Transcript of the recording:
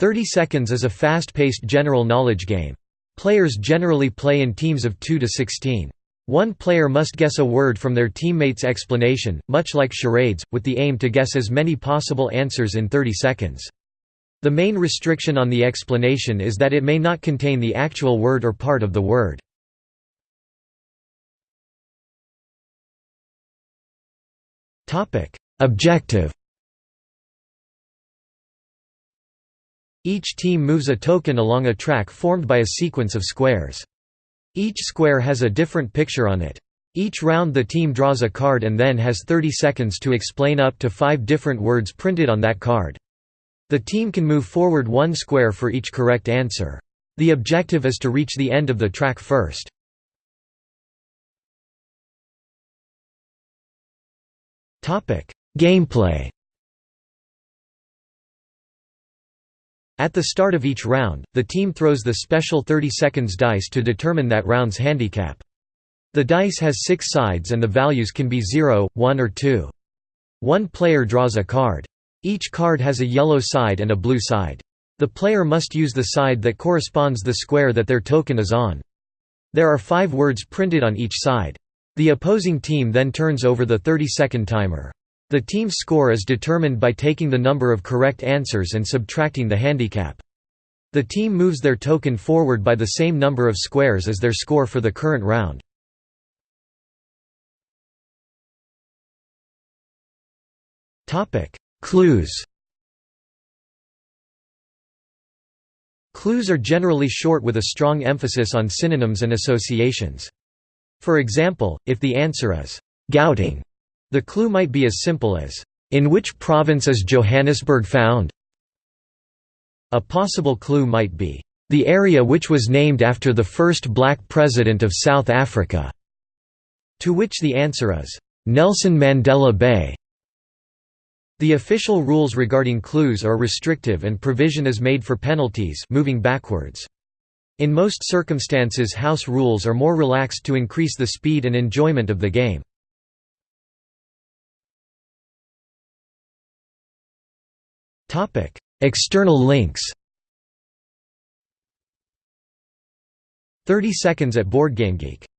30 Seconds is a fast-paced general knowledge game. Players generally play in teams of 2 to 16. One player must guess a word from their teammate's explanation, much like charades, with the aim to guess as many possible answers in 30 seconds. The main restriction on the explanation is that it may not contain the actual word or part of the word. Objective Each team moves a token along a track formed by a sequence of squares. Each square has a different picture on it. Each round the team draws a card and then has 30 seconds to explain up to five different words printed on that card. The team can move forward one square for each correct answer. The objective is to reach the end of the track first. Gameplay At the start of each round, the team throws the special 30 seconds dice to determine that round's handicap. The dice has six sides and the values can be 0, 1 or 2. One player draws a card. Each card has a yellow side and a blue side. The player must use the side that corresponds the square that their token is on. There are five words printed on each side. The opposing team then turns over the 30-second timer. The team's score is determined by taking the number of correct answers and subtracting the handicap. The team moves their token forward by the same number of squares as their score for the current round. Clues Clues are generally short with a strong emphasis on synonyms and associations. For example, if the answer is, "'Gauteng' The clue might be as simple as, "'In which province is Johannesburg found?' A possible clue might be, "'The area which was named after the first black president of South Africa' to which the answer is, "'Nelson Mandela Bay' The official rules regarding clues are restrictive and provision is made for penalties moving backwards. In most circumstances house rules are more relaxed to increase the speed and enjoyment of the game. Topic: External links. 30 seconds at BoardGameGeek